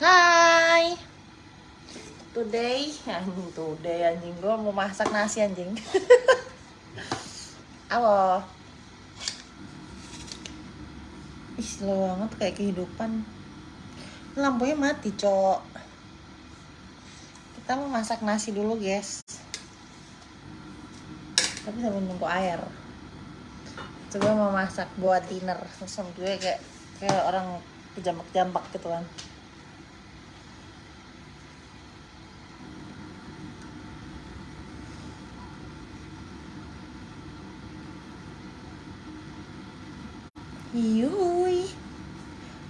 Hai. Today, today anjing gue mau masak nasi anjing. Halo. Ih, slow banget kayak kehidupan. Lampunya mati, Cok. Kita mau masak nasi dulu, guys. Tapi sambil nunggu air. Coba mau masak buat dinner. Terus gue kayak kayak orang kejambak-jambak gitu kan. Yui.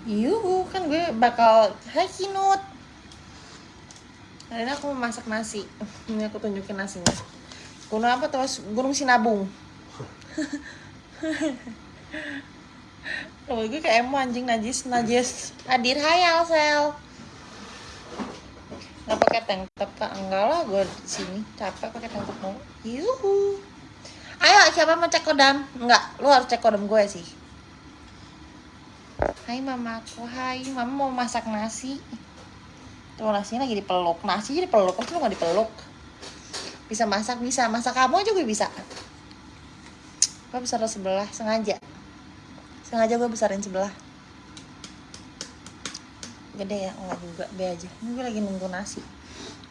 Yuhu, kan gue bakal Hai Kinut Hari ini aku mau masak nasi. Ini aku tunjukin nasinya. Gunung apa tuh? Gunung Sinabung. Kalau gue kayak emo anjing najis najis. Hadir hai Alsel. Gak pakai tank top kak. Enggak lah gue di sini. Capek pakai tank top mau Yuhu. Ayo siapa mau cek kodam? Enggak, lu harus cek kodam gue sih Hai mamaku, hai. Mama mau masak nasi. Tuh nasinya lagi dipeluk, nasi jadi peluk, terus lu gak dipeluk? Bisa masak, bisa, masak kamu juga bisa. Gue besar sebelah, sengaja. Sengaja gue besarin sebelah. Gede ya, enggak juga, be aja. Ini gue lagi nunggu nasi.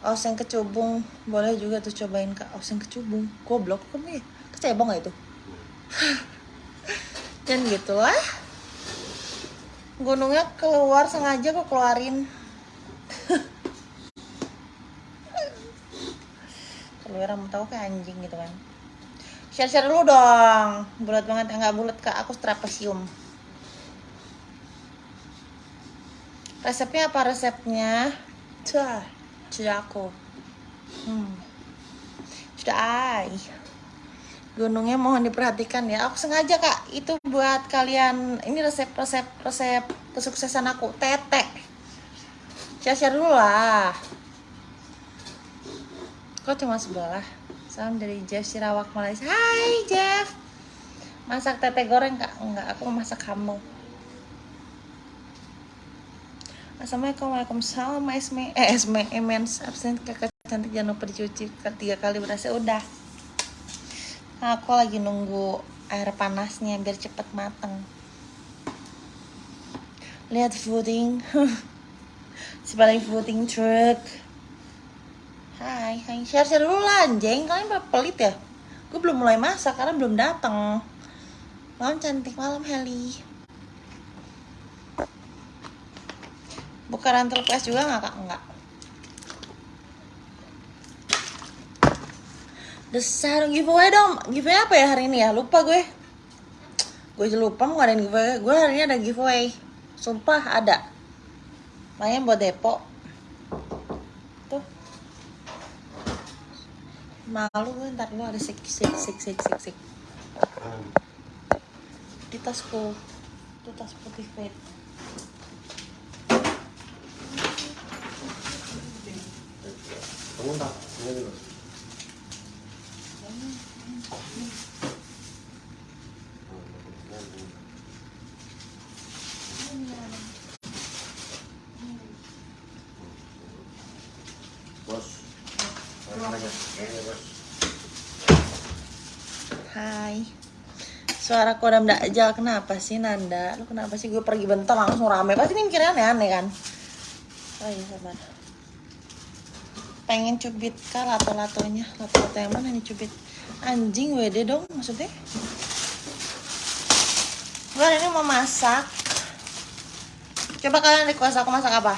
Oseng kecubung, boleh juga tuh cobain kak. Oseng kecubung, goblok kamu ya Kecebong gak itu? Dan gitu lah gunungnya keluar sengaja kok keluarin. Keluar kamu tahu kayak anjing gitu kan. Share share dulu dong. Bulat banget. Nggak bulat kak. Aku trapesium resepnya apa resepnya? Cah, sudah aku. Hmm. sudah ai gunungnya mohon diperhatikan ya. Aku sengaja kak itu buat kalian. Ini resep resep resep kesuksesan aku. Tete share dulu lah. Kok cuma sebelah? Salam dari Jeff Sirawak Malaysia. Hai Jeff. Masak tete goreng kak? Enggak aku masak kamu Assalamualaikum Waalaikumsalam Esme eh Esme Emens. Absen kakak cantik jangan lupa dicuci tiga kali berasa udah aku lagi nunggu air panasnya biar cepet mateng. Lihat fooding. si paling fooding truck. Hai, hai. Share-share dulu lah anjing. Kalian pelit ya? Gue belum mulai masak karena belum datang. Malam cantik, malam Heli. Buka rantel juga nggak kak? Enggak. Desar giveaway dong. Giveaway apa ya hari ini ya? Lupa gue. Gue lupa mau ngadain giveaway. Gue hari ini ada giveaway. Sumpah ada. Main buat depo. Tuh. Malu gue ntar lu ada sik sik sik sik sik sik. Di tasku. Itu tas putih fit. Kamu tak? Ini dulu. Bos. Makan aja. Ini bos. Hai. Suara kodam dakjal kenapa sih Nanda? Lu kenapa sih gue pergi bentar langsung rame? Pasti ini mikirnya aneh-aneh kan? Oh iya sabar. Pengen cubit kah lato-latonya? Lato-lato yang mana nih cubit? Anjing WD dong maksudnya? Gue ini mau masak. Coba kalian request aku masak apa?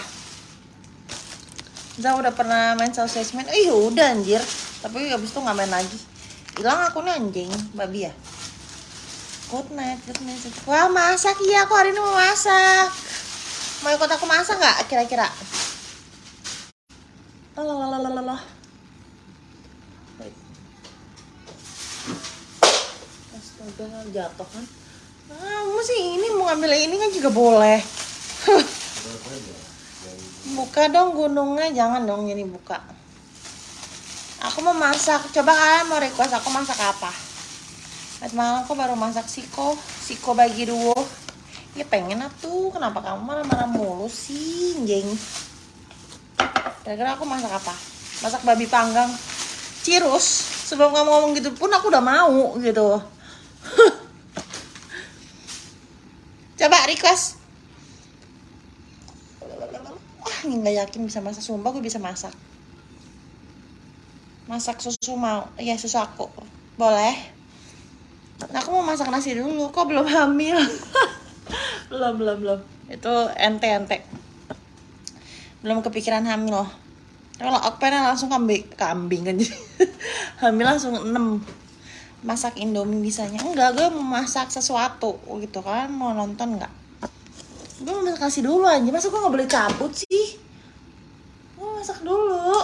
Zah udah pernah main sausage main? Ih udah anjir. Tapi abis itu nggak main lagi. Hilang aku nih anjing, babi ya. Good night, good night. Wah masak iya aku hari ini mau masak. Mau ikut aku masak nggak kira-kira? Lalalalalalala. Astaga jatuh kan. Ah, masih ini mau ngambil ini kan juga boleh. buka dong gunungnya, jangan dong ini buka. Aku mau masak. Coba kalian mau request aku masak apa? Tadi malam aku baru masak siko, siko bagi duo. Ya pengen atuh, kenapa kamu marah-marah mulu sih, jeng? kira-kira aku masak apa? Masak babi panggang. Cirus sebelum kamu ngomong gitu pun aku udah mau gitu. Coba request. Wah nggak yakin bisa masak. Sumpah gue bisa masak. Masak susu mau ya susu aku. Boleh aku mau masak nasi dulu. Kok belum hamil? Belum belum belum. Itu ente ente. Belum kepikiran hamil. Kalau aku pengen langsung kambing kambing kan. Jadi hamil langsung 6 masak indomie bisanya. Enggak gue mau masak sesuatu gitu kan. Mau nonton nggak? Gue mau masak nasi dulu aja. Masa gue nggak boleh cabut sih gue masak dulu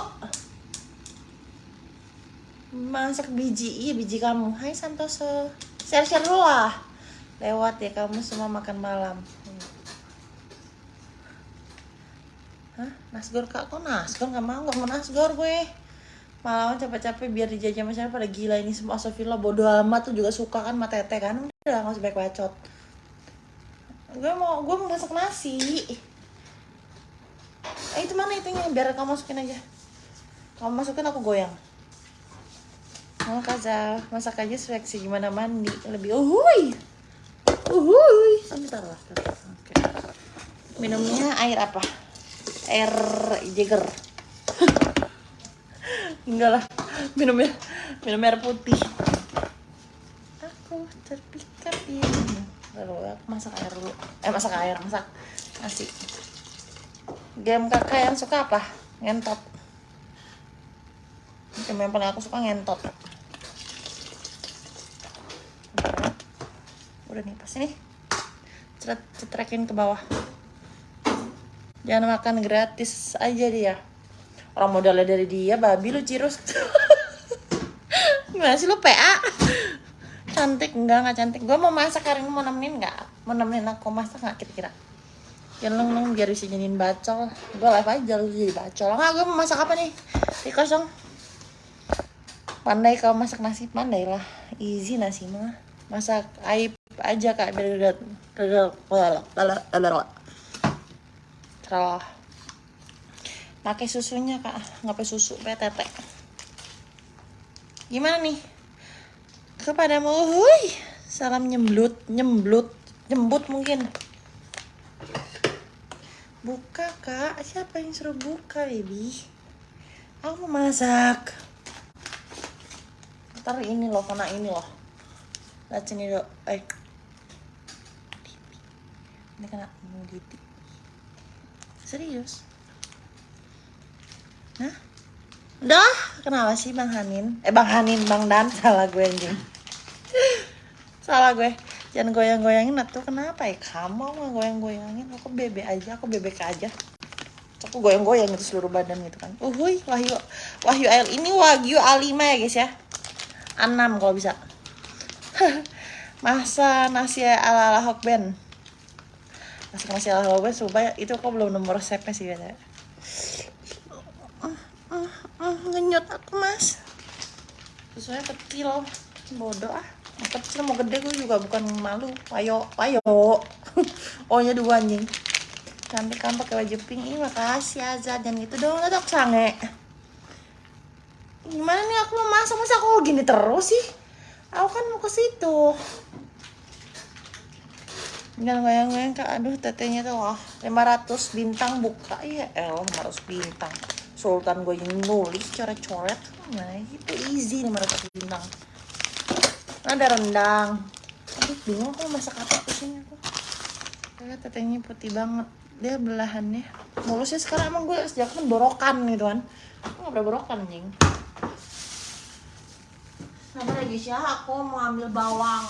masak biji. Iya biji kamu. Hai Santoso. Share share dulu lah. Lewat ya kamu semua makan malam. Hah? Nasgor kak? Kok nasgor? Nggak mau nggak mau nasgor gue. Malah capek-capek biar dijajah masyarakat pada gila ini. Semua Sofila bodo amat. Tuh juga suka kan mata tete kan. Udah nggak usah baik bacot. Gue mau gue mau masak nasi. Eh itu mana itunya? Biar kamu masukin aja. Kamu masukin aku goyang Oh kaza masak aja seleksi gimana mandi. Lebih uhui uhui sebentar lah minumnya air apa? Air Jagger enggak lah. Minumnya minum air putih. Aku terpikat ini. Lalu aku masak air dulu. Eh masak air masak. Nasi. Game kakak yang suka apa? Ngentot. Game yang paling aku suka ngentot udah nih pas ini. Cet cetrekin ke bawah. Jangan makan gratis aja dia. Orang modalnya dari dia babi lu cirus. Gimana sih lu PA cantik enggak nggak cantik. Gue mau masak hari ini mau nemenin nggak mau nemenin aku masak nggak kira-kira? Jangan neng biar bisa jadiin bacol. Gue live aja lu jadi bacol. Nggak gue mau masak apa nih? Di kosong pandai kau masak nasi? Pandai lah. Easy nasi mah masak aib aja kak biar Salah. Pakai susunya kak, nggak pakai susu, tete. Gimana nih? Kepadamu, hui, salam nyemblut, nyemblut, nyembut mungkin. Buka kak, siapa yang suruh buka baby? Aku mau masak. Ntar ini loh, kena ini loh. Sini dok, eh. Ini kena nuditi. Serius? Nah? Udah, kenapa sih Bang Hanin? Eh Bang Hanin, Bang Dan, salah gue anjing. salah gue. Jangan goyang-goyangin atuh kenapa ya? Kamu mau goyang-goyangin, aku bebek aja, aku bebek aja. Aku goyang-goyang itu seluruh badan gitu kan. Uhuy, Wahyu Wahyu Ail ini Wagyu A5 ya guys ya. A6 kalau bisa. Masa nasi ala-ala Hokben masak nasi ala Hokben supaya itu kok belum nemu resepnya sih biasanya. Ngenyot aku mas. Sesuai kecil bodoh ah. Mau kecil mau gede gue juga bukan malu. Ayo ayo. Oh nya dua anjing. Cantik kan pakai baju pink. Ini makasih Azad dan itu dong tetap sange. Gimana nih aku mau masak? Masa aku gini terus sih aku kan mau ke situ. Jangan goyang-goyang kak. Aduh tetenya tuh wah 500 bintang buka. Ya el 500 bintang. Sultan gue yang nulis coret-coret. Nah itu easy 500 bintang. Ada rendang. Aduh bingung aku masak apa sini aku kayak tetenya putih banget. Dia belahannya mulusnya sekarang. Emang gue sejak kan borokan gitu kan. Gak pernah borokan anjing sama lagi sih? Aku mau ambil bawang.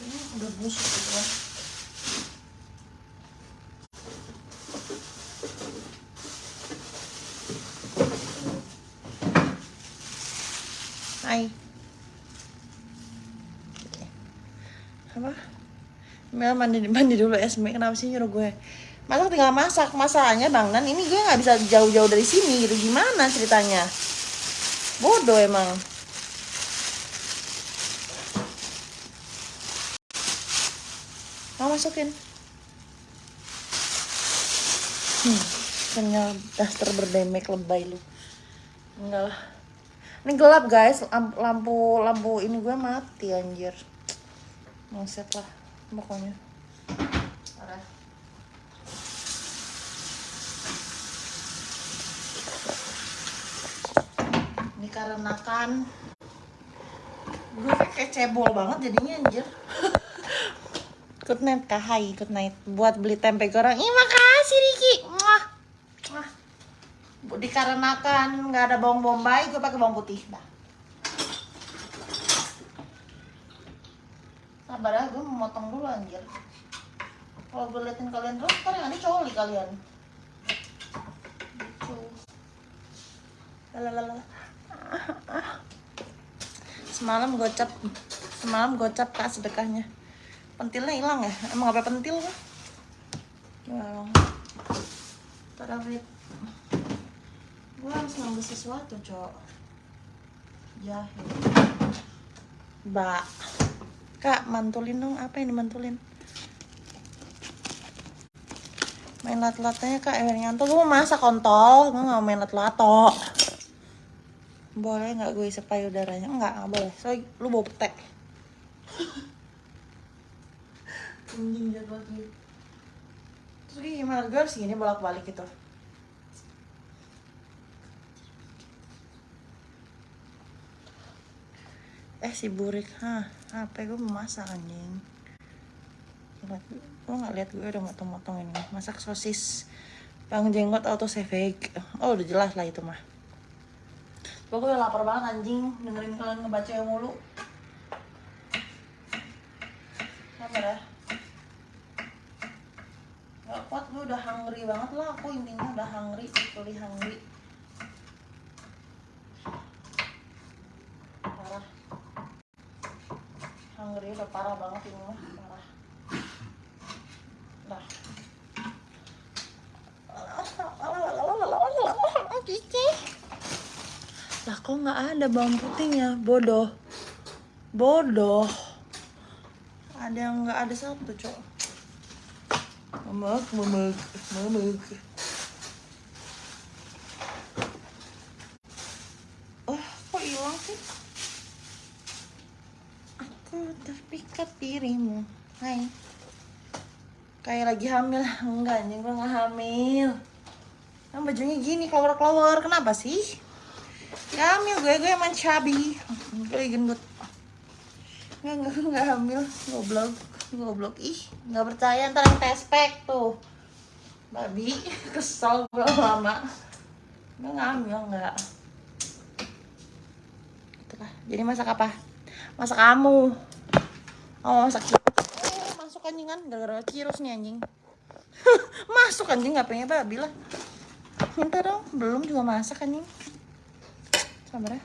Ini udah busuk gitu kan. Hai. Apa? Mel mandi mandi dulu Esme kenapa sih nyuruh gue masak tinggal masak masalahnya bang dan ini gue nggak bisa jauh-jauh dari sini gitu gimana ceritanya bodoh emang mau masukin Hmm, punya daster berdemek lebay lu. Enggak lah. Ini gelap guys, Lamp- lampu lampu ini gue mati anjir. Mongset lah pokoknya. Ini karena kan gue kayak cebol banget jadinya anjir. Good night kak, hai, good night. Buat beli tempe goreng, ih makasih Riki. Muah. Bu- Dikarenakan nggak ada bawang bombay, gue pakai bawang putih. Dah. Sabar ya, gue mau motong dulu anjir. Kalau gue liatin kalian terus, ntar yang ada coli kalian. Gitu. Lalalala. Semalam gocap, semalam gocap kak sedekahnya. Pentilnya hilang ya? Emang apa pentil kan? Gimana? Gue harus ngambil sesuatu, cok. Jahil. Mbak. Kak, mantulin dong. Apa yang dimantulin? Main lat-latnya kak Hernyanto. Gue mau masak kontol. Gue gak mau main lat-lato. Boleh nggak gue isi payudaranya? Enggak, nggak boleh. Soalnya lu bawa petek. Anjing jadwal gitu. Terus gimana? Gue harus gini bolak-balik gitu. Eh si Burik, hah, apa gue mau masak anjing Lihat, Lo gak lihat gue udah motong-motong ini Masak sosis Bang jenggot auto savage Oh udah jelas lah itu mah Pokoknya lapar banget anjing Dengerin kalian ngebaca yang mulu Sabar ya Gak kuat gue udah hungry banget lah Aku intinya udah hungry Totally hungry Parah Hungry udah parah banget ini mah Parah Dah Cici Lah kok nggak ada bawang putihnya? Bodoh. Bodoh. Ada yang nggak ada satu cok. Memek, memek, memek. Oh, kok hilang sih? Aku terpikat dirimu. Hai. Kayak lagi hamil. Enggak, anjing gue gak hamil. Kan bajunya gini, keluar-keluar Kenapa sih? Ya hamil gue, gue emang cabi Gue gendut. Enggak, enggak, gue gak hamil Goblok Goblok, ih Gak percaya, ntar yang tespek tuh. Babi, kesel gue lama. Gue gak hamil, enggak Itulah, jadi masak apa? Masak kamu Oh, masak Eh, masuk anjingan, gara-gara virus nih anjing. Masuk anjing, gak pengen babi lah. Minta dong, belum juga masak anjing Sabar ya?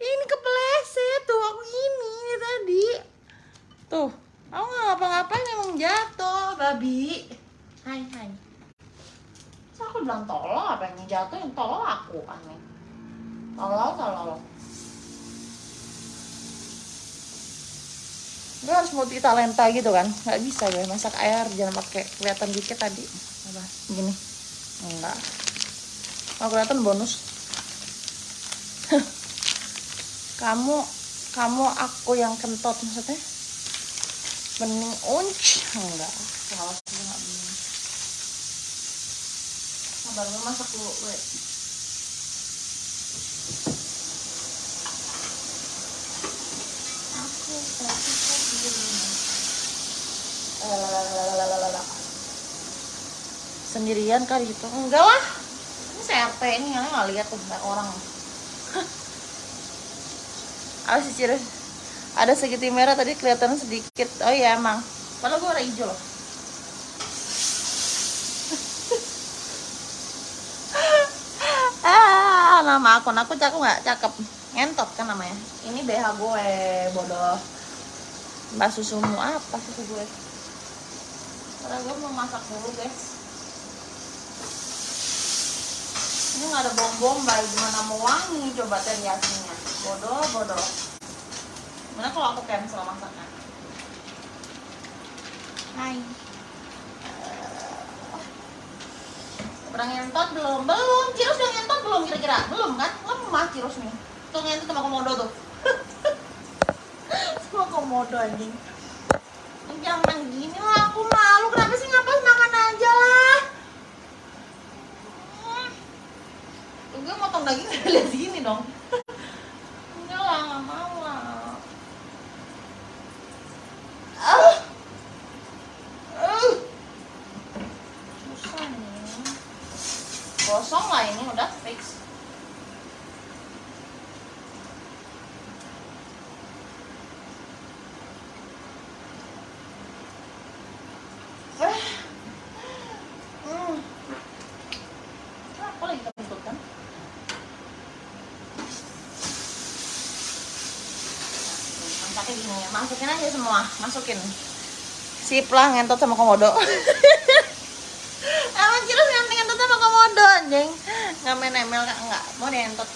Ini kepleset tuh, aku tadi. Tuh, aku nggak emang jatuh, babi. Hai, hai. Terus aku bilang tolol apa yang jatuh yang tolol aku aneh Tolol, tolol Gue harus multi talenta gitu kan. Gak bisa gue masak air jangan pakai kelihatan dikit tadi. Apa? Gini. Enggak. Kalau kelihatan bonus. Kamu Kamu aku yang kentot maksudnya? Bening unc. Enggak. Salah sih gak bening. Sabar gue masak dulu gue Aku terpikat dirimu Sendirian kali gitu Enggak lah Ini CRT ini yang nggak lihat tuh banyak orang Apa sih Cire? Ada segitiga merah tadi kelihatan sedikit Oh iya emang Padahal gue warna hijau loh ah, nama akun aku cakep nggak? Cakep. Ngentot kan namanya. Ini BH gue, bodoh. Mbak susumu apa susu gue? Karena gue mau masak dulu guys. Ini nggak ada bom bombay, gimana mau wangi coba teriyakinya? Bodoh, bodoh. Mana kalau aku cancel masakan? Hai. Udah ngentot belum? Belum. Cirus udah ngentot belum kira-kira? Belum kan? Lemah Cirus nih. Tuh ngentot sama komodo tuh. sama komodo anjing. Jangan gini lah, aku malu. Kenapa sih ngapas makan aja lah? Hmm. Gue motong daging lihat sini dong. Enggak lah, nggak mau lah. Ah. Ah. Susah nih. Gosong lah ini udah fix. Ah. Hmm. Aku lagi kentut kan? Masaknya gini ya, masukin aja semua, masukin. Sip lah ngentot sama komodo. Emang Cirus yang ngentot sama komodo anjing. Nggak main ML kak, nggak. Mau ngentot.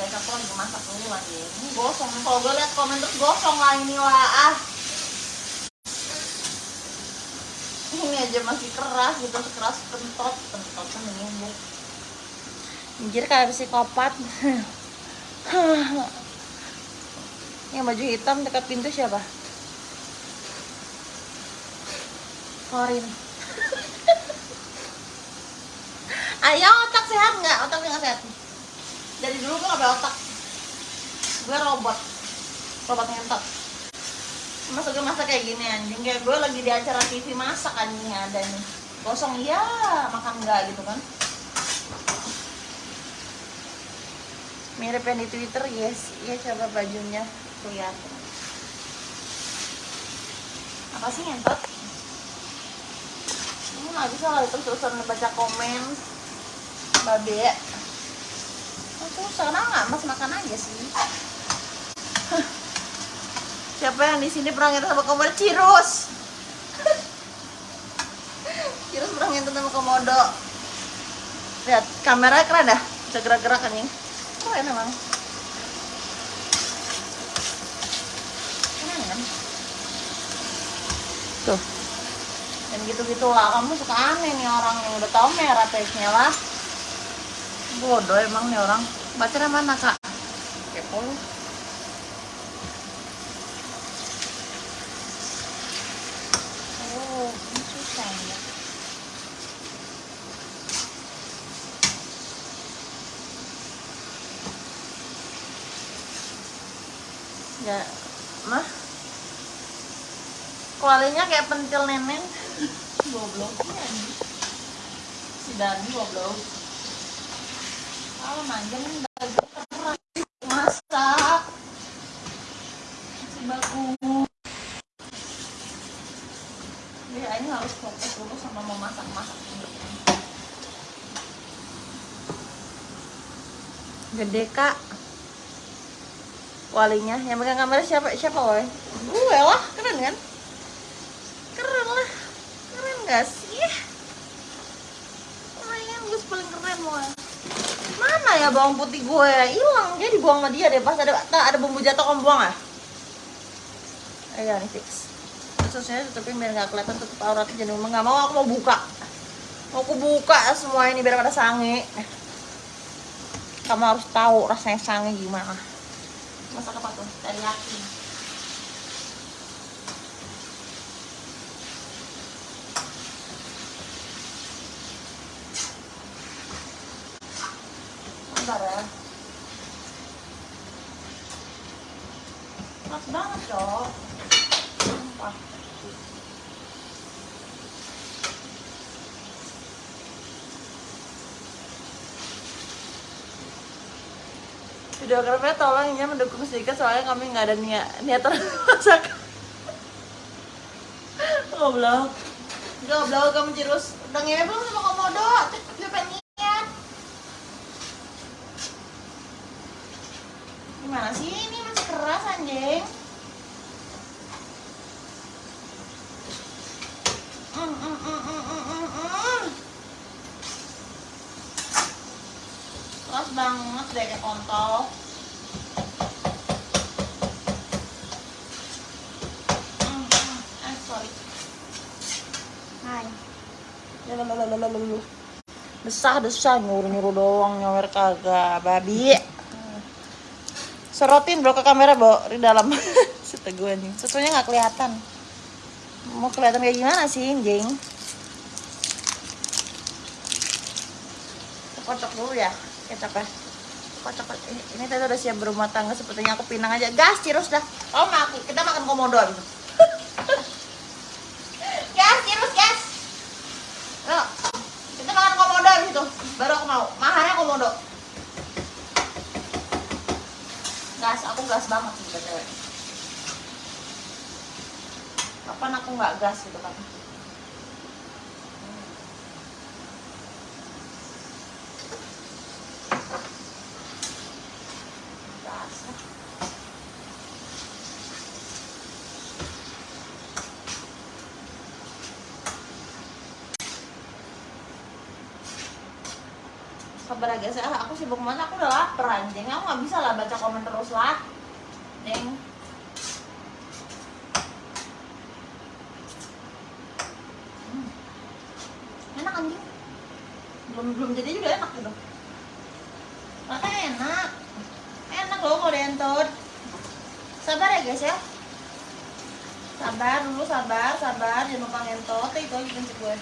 Guys, aku lagi masak dulu anjing. Ini gosong. Kalau gue liat komen terus gosong lah ini lah. Ah. Ini aja masih keras gitu, keras pentot, pentot kan ini anjir. Kayak psikopat. Yang baju hitam dekat pintu siapa? Korin. Ayo otak sehat nggak? Otak nggak sehat. Dari dulu gue nggak otak. Gue robot. Robot ngentot. Masa gue masak kayak gini anjing Kayak gue lagi di acara TV masak anjing ada nih Kosong iya, makan enggak gitu kan Mirip yang di Twitter, yes Iya coba bajunya kelihatan Apa sih ngentot? Ini nggak bisa lah terus-terusan baca komen Babe Oh, susah, kenapa nggak mas makan aja sih Siapa yang di sini pernah ngentot sama komodo? Cirus. Cirus pernah ngentot sama komodo. Lihat, kamera keren dah. Bisa gerak-gerak kan ini. Keren emang. Keren kan? Tuh. Dan gitu-gitu lah. Kamu suka aneh nih orang yang udah tahu merah page-nya lah. Bodoh emang nih orang. Bacanya mana kak? Kepo lu. Oh, ini susah ya. Ya, mah. Kualinya kayak pentil nenek. Goblok ya. Si Dani goblok. Kalau manjang baju keras masak. Si bagus. Jadi ini harus fokus dulu sama mau masak-masak ini. Gede kak. Walinya yang megang kamera siapa siapa woy? Gue lah, keren kan? Keren lah, keren gak sih? Keren, gue paling keren woy. Mana ya bawang putih gue? Hilang, dia dibuang sama dia deh. Pas ada ada bumbu jatuh kamu buang ah? Ayo nih fix susnya tutupin biar nggak kelihatan tutup auratnya jadi nggak mau aku mau buka mau aku buka semua ini biar pada sange kamu harus tahu rasanya sange gimana masak apa tuh? Teriyaki. Bentar ya. Pas banget cok. Sumpah. Videografer tolong ya mendukung sedikit soalnya kami nggak ada niat niatan masak. Goblok. Goblok kamu terus. Udah belum sama komodo? Dia pengen niat. Gimana sih ini masih keras anjing? Mm, mm, mm, mm, mm, mm, mm. Keras males banget deh kayak kontol Hmm, hmm. eh sorry hai Lalalalalalalalu. Desah desah nyuruh nyuruh doang nyawer kagak. Babi. Sorotin bro ke kamera bro. Di dalam. Seteguh anjing. Susunya nggak kelihatan. Mau kelihatan kayak gimana sih anjing? Kocok dulu ya kecapnya kocok. Ini, ini tadi udah siap berumah tangga sepertinya aku pinang aja. Gas cirus dah oh makan kita makan komodo gas cirus gas Yuk, kita makan komodo gitu baru aku mau komodo gas aku gas banget btw kapan aku nggak gas gitu kan gas kabar aja saya aku sibuk banget aku udah lapar anjing. Aku nggak bisa lah baca komen terus lah. Neng. Hmm. enak anjing. Belum belum jadi juga enak gitu. Makanya enak. Enak loh kalau dientot sabar ya guys ya. Sabar dulu sabar sabar. Jangan lupa ngentot itu aja prinsip gue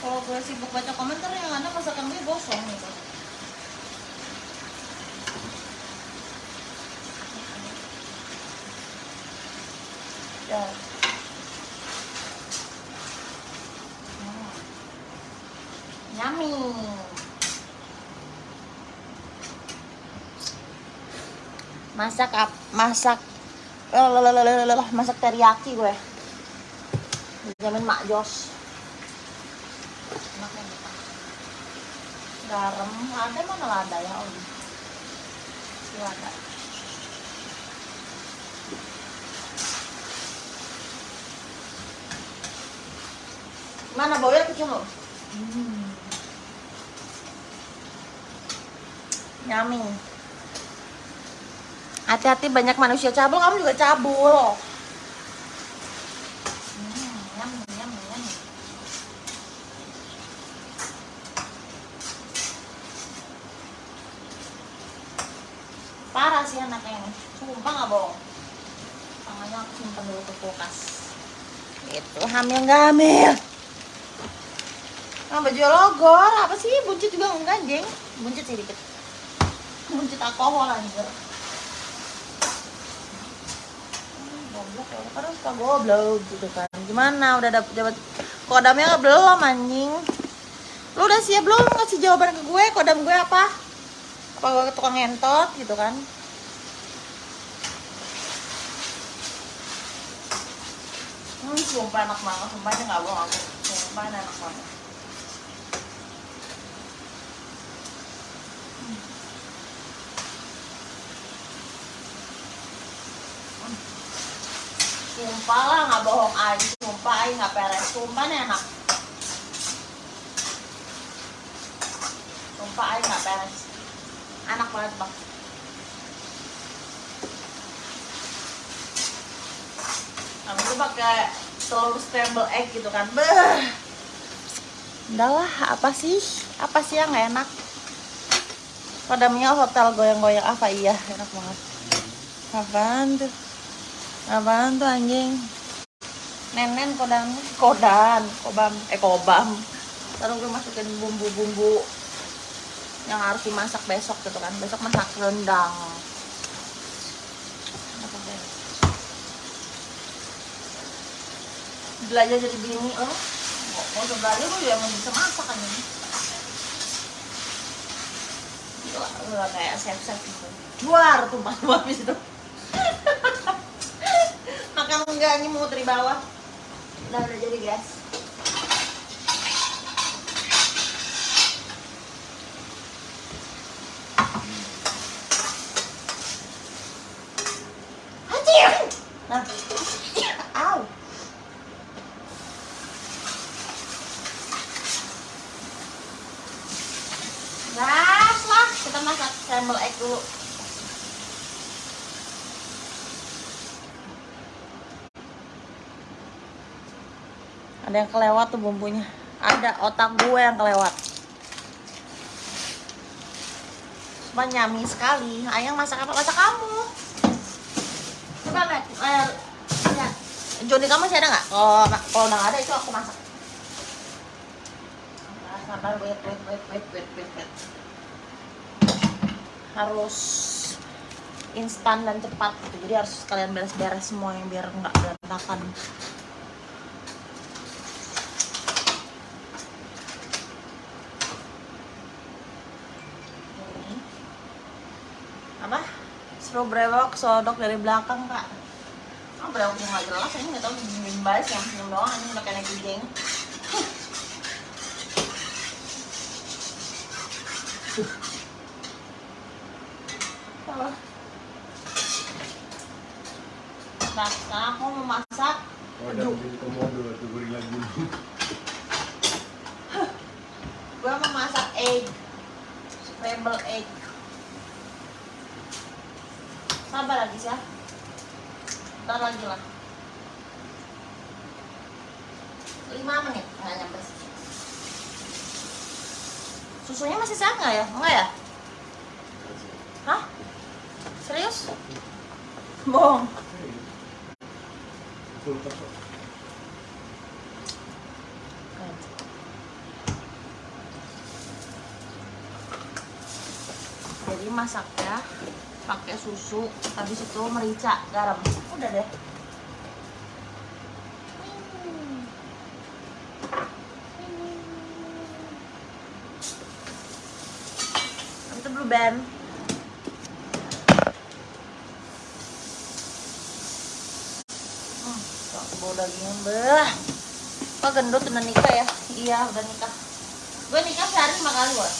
kalau gue sibuk baca komentar yang ada masakan gue gosong gitu ya Hmm. Masak ap masak masak teriyaki gue. Dijamin Mak Jos. Enak ya, enak. Garam, ada mana lada ya Om? Lada. Mana baunya kecil loh? Hmm. Yummy. Hati-hati banyak manusia cabul, kamu juga cabul. Hmm, yummy, yummy, yummy. Parah sih anaknya ini. Sumpah nggak bohong. Tangannya aku simpan dulu ke kulkas. Hamil? Nah, baju logor, apa sih? Buncit juga enggak, jeng. Buncit sih dikit. Buncit alkohol anjir. Goblok ya, kan suka goblok gitu kan. Gimana udah dapet dapat kodamnya belum anjing? Lu udah siap belum ngasih jawaban ke gue? Kodam gue apa? Apa gue tukang ngentot gitu kan? Hmm, sumpah enak banget, sumpahnya nggak bohong aku. Sumpah enak banget. Sumpah lah nggak bohong aja, sumpah aja nggak peres, sumpah nih enak. Sumpah aja nggak peres, enak banget bang. Kamu tuh pakai telur scramble egg gitu kan, beh. Udah lah, apa sih? Apa sih yang nggak enak? Kodamnya hotel goyang-goyang apa iya, enak banget. Apaan tuh? Apaan tuh anjing? Nenen kodam kodan, kobam, eh kobam. Taruh gue masukin bumbu-bumbu yang harus dimasak besok gitu kan. Besok masak rendang. Apa sih? Belajar jadi bini lo. Mau mau belajar lu yang bisa masak kan ini. Gila, kayak chef-chef gitu. Luar tumpah tuh habis itu makan enggak ini mau dari bawah udah udah jadi guys Anjir! Nah. Au. Nah. scramble egg dulu. Ada yang kelewat tuh bumbunya. Ada otak gue yang kelewat. Cuma sekali. Ayang masak apa? Masak kamu. Coba lihat. Eh, lihat. Joni kamu masih ada nggak? Kalau kalau nggak ada itu aku masak. Sabar, wait, wait, wait, wait, wait, wait. Harus instan dan cepat gitu. Jadi harus kalian beres-beres semua yang biar nggak berantakan. Ini. Apa? Seru brewok sodok dari belakang kak. Oh, brewok yang nggak jelas ini nggak tahu bimbas yang senyum doang ini udah kayak geng. Salah. Nah, sekarang aku mau masak Oh, ada beli komodo tuh gorila dulu. gue mau masak egg scramble egg sabar lagi ya ntar lagi lah. 5 menit nggak nyampe susunya masih sehat nggak ya? Enggak ya? Hah? Serius? Bohong. Jadi masaknya pakai susu habis itu merica garam. Udah deh. Itu blue band hmm, bau dagingnya kok gendut udah nikah ya? Iya udah nikah. Gue nikah sehari lima kali gue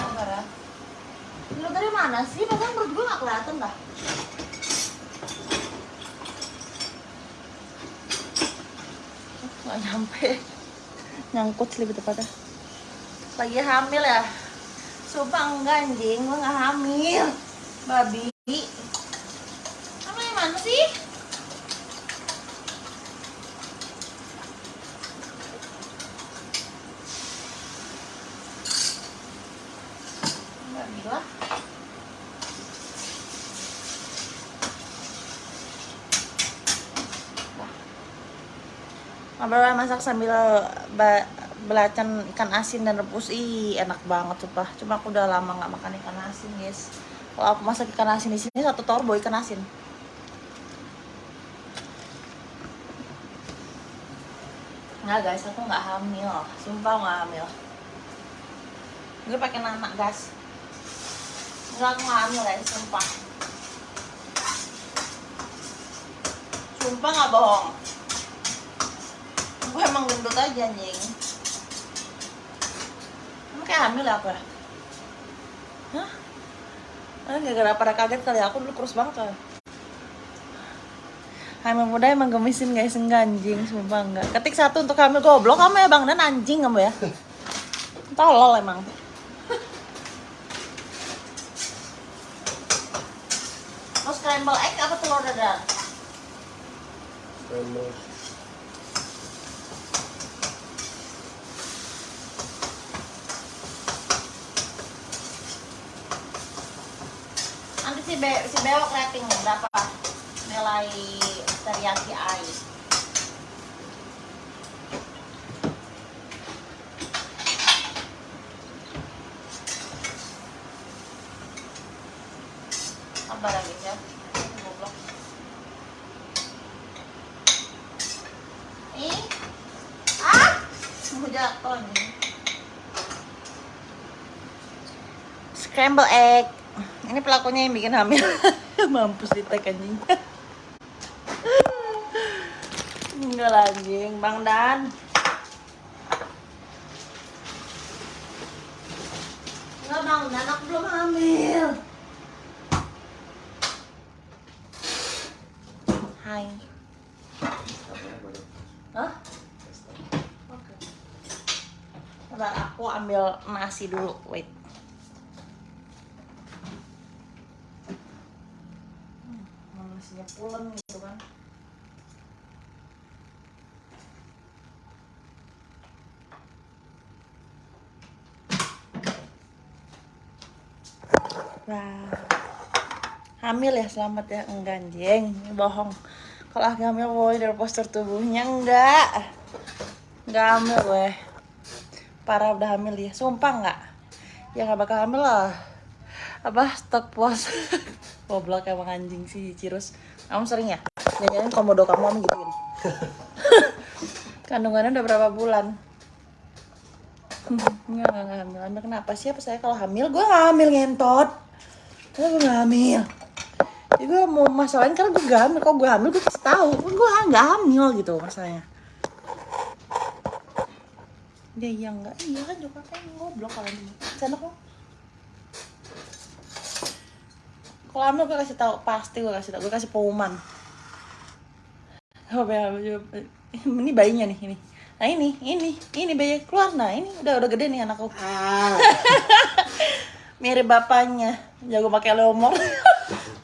Sabar ya. Lu dari mana sih? Padahal menurut gue gak kelihatan dah. Gak nyampe. Nyangkut sih lebih tepatnya. Lagi hamil ya? Sumpah enggak anjing, gue gak hamil. Babi. Kamu yang mana sih? Enggak gila. Ngobrol masak sambil belacan ikan asin dan rebus. Ih enak banget sumpah cuma aku udah lama nggak makan ikan asin guys. Kalau aku masak ikan asin di sini satu torbo ikan asin. Nggak guys aku nggak hamil. Sumpah nggak hamil. Gue pakai nama gas nggak aku nggak hamil guys sumpah. Sumpah nggak bohong gue emang gendut aja anjing. Emang kayak hamil ya apa? Hah? Ah, gara-gara pada kaget kali aku dulu kurus banget kan? Hamil muda emang gemisin guys enggak anjing. Sumpah enggak. Ketik satu untuk hamil goblok kamu ya bang dan anjing kamu ya. Tolol emang. Mau scramble egg apa telur dadar? Scramble. nanti si, be si bewok rating berapa? Nilai teriyaki ai. Sabar lagi ya goblok. Ih. Ah! Mau jatuh nih scramble egg ini pelakunya yang bikin hamil. Mampus di tag anjing. Enggak anjing. Bang dan. Enggak bang dan. Aku belum hamil. Hai. Hah? Oke. Bentar, aku ambil nasi dulu. Wait. Hmm, nasinya pulen gitu kan. Nah, hamil ya selamat ya. Enggak anjing. Bohong. Kalau aku hamil boy dari postur tubuhnya enggak. Enggak hamil gue parah udah hamil ya sumpah enggak? Ya nggak bakal hamil lah. Apa stok pos goblok emang anjing sih Cirus kamu sering ya jangan komodo kamu kamu gituin kandungannya udah berapa bulan Enggak, enggak, enggak hamil. Hamil kenapa sih? Apa saya kalau hamil? Gue gak hamil ngentot. Gue gak hamil. Jadi gue mau masalahin karena gue gak hamil. Kalau gue hamil gue kasih tahu. Gue gak hamil gitu masalahnya. Dia iya enggak. Iya kan juga kan goblok kalian semua. Sana kok. Kalau hamil gue kasih tahu pasti gue kasih tahu. Gue kasih pengumuman. Oh, ya, ini bayinya nih ini. Nah ini, ini, ini bayi keluar. Nah ini udah udah gede nih anakku. Mirip bapaknya, jago pakai leomor.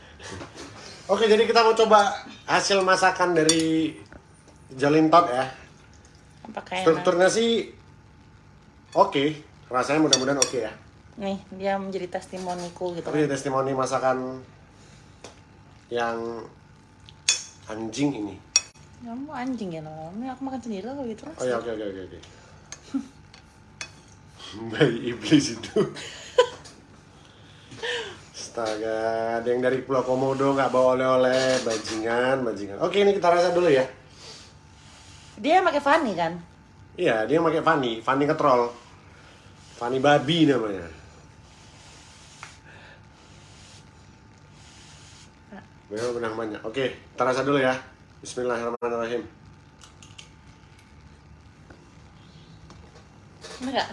Oke, jadi kita mau coba hasil masakan dari Jolintot ya. enak. Strukturnya sih oke, rasanya mudah-mudahan oke ya. Nih dia menjadi testimoniku gitu. Tapi testimoni masakan yang anjing ini. Kamu anjing ya loh. Ini aku makan sendiri lah kalau gitu. Oh ya, oke oke oke oke. Bayi iblis itu. Astaga, ada yang dari Pulau Komodo nggak bawa oleh-oleh, bajingan, bajingan. Oke, ini kita rasa dulu ya. Dia pakai Fanny kan? Iya, dia pakai Fanny, Fanny ketrol. Fanny babi namanya. Memang benang banyak. Oke, kita rasa dulu ya. Bismillahirrahmanirrahim. Enak gak?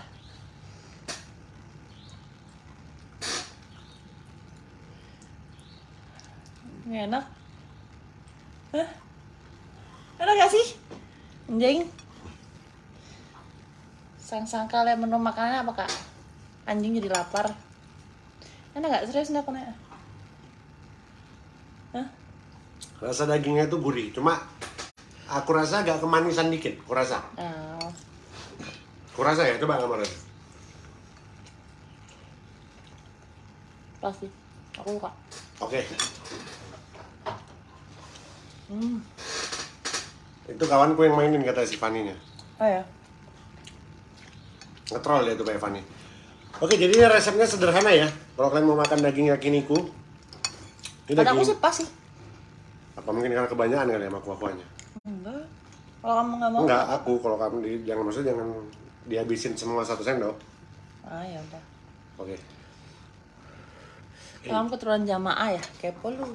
Ini enak. Hah? Enak gak sih? Anjing. Sang-sang kalian menu makanannya apa kak? Anjing jadi lapar. Enak gak? Serius enak enak? Hah? Rasa dagingnya itu gurih, cuma aku rasa agak kemanisan dikit, aku rasa. Oh. Aku rasa ya, coba kamu rasa. Pasti. Aku suka. Oke, Hmm. itu kawanku yang mainin kata si Fanny-nya. Oh ya. Ngetrol dia tuh kayak Fanny. Oke, jadi ini resepnya sederhana ya. Kalau kalian mau makan daging yakiniku, ini Pada aku daging sih pas sih. Apa mungkin karena kebanyakan kali ya sama kuah-kuahnya. Enggak. Kalau kamu nggak mau. Enggak, aku kalau kamu di, jangan maksudnya jangan dihabisin semua satu sendok. Ah ya udah. Oke. Kamu keturunan jamaah ya? Kepo lu.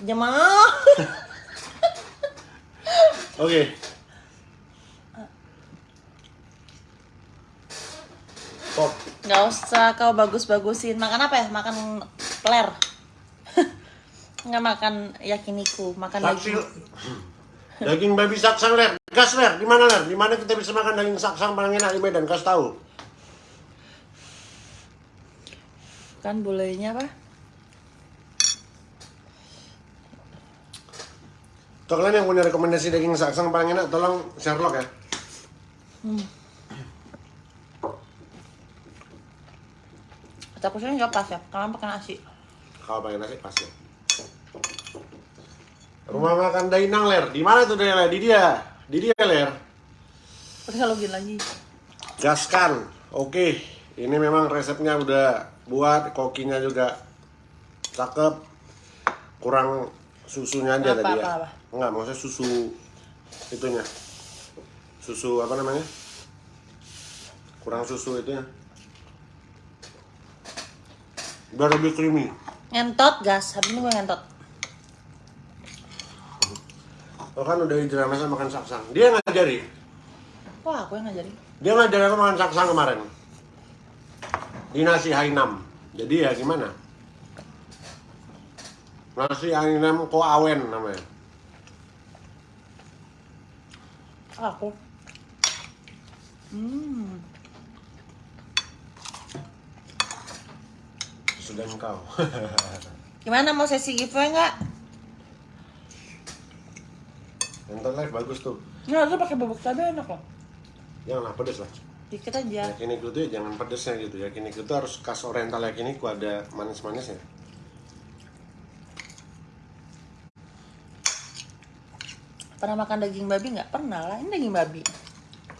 Jamaah. Oke. Top. Nggak usah kau bagus-bagusin. Makan apa ya? Makan peler. Nggak makan yakiniku, makan Saksi. daging. Daging babi saksang ler. Gas ler, di mana ler? Di mana kita bisa makan daging saksang paling enak di Medan? Kasih tahu. Kan bolehnya apa? Tuh kalian yang punya rekomendasi daging saksang paling enak, tolong Sherlock ya. Aku sih nggak pas ya. Kalian pakai nasi. Kalau pakai nasi pas ya. Rumah makan Dainang ler. Di mana tuh Dainang? Di dia. Di dia ler. Kalau gini lagi. Gaskan. Oke, ini memang resepnya udah buat, kokinya juga cakep. Kurang susunya aja Apa, tadi apa, ya. apa? Enggak, maksudnya susu itunya. Susu apa namanya? Kurang susu itunya. Biar lebih creamy. Ngentot gas. Habis ini gue ngentot. Oh kan udah drama sama makan saksang. Dia yang ngajari. wah aku yang ngajari. dia ngajarin aku makan saksang kemarin. Di nasi hainam. Jadi ya gimana? Nasi hainam ko awen namanya. Aku. Hmm. Sudah engkau. Gimana mau sesi gitu ya, giveaway nggak Nonton live bagus tuh. Nggak, tuh pakai bubuk cabai enak loh. Janganlah pedes lah. Dikit aja. Yakiniku tuh ya jangan pedesnya gitu. Yakiniku tuh harus khas oriental yakiniku ada manis-manisnya. Pernah makan daging babi nggak? Pernah lah, ini daging babi.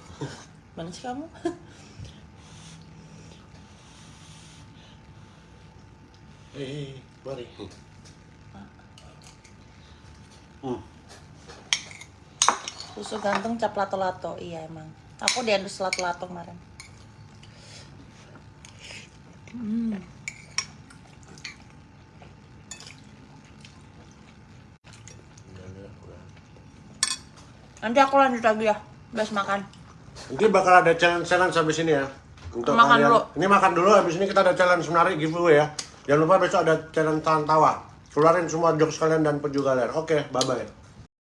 Mana sih kamu? Hei, mari. Hmm. Susu ganteng cap lato-lato, iya emang. Aku diandus lato-lato kemarin. Hmm. Nanti aku lanjut lagi ya, bes makan. Nanti bakal ada challenge-challenge habis ini ya. Untuk Makan kalian. dulu. Ini makan dulu habis ini kita ada challenge menarik giveaway ya. Jangan lupa besok ada challenge tahan tawa. Keluarin semua jokes kalian dan peju kalian. Oke, bye bye.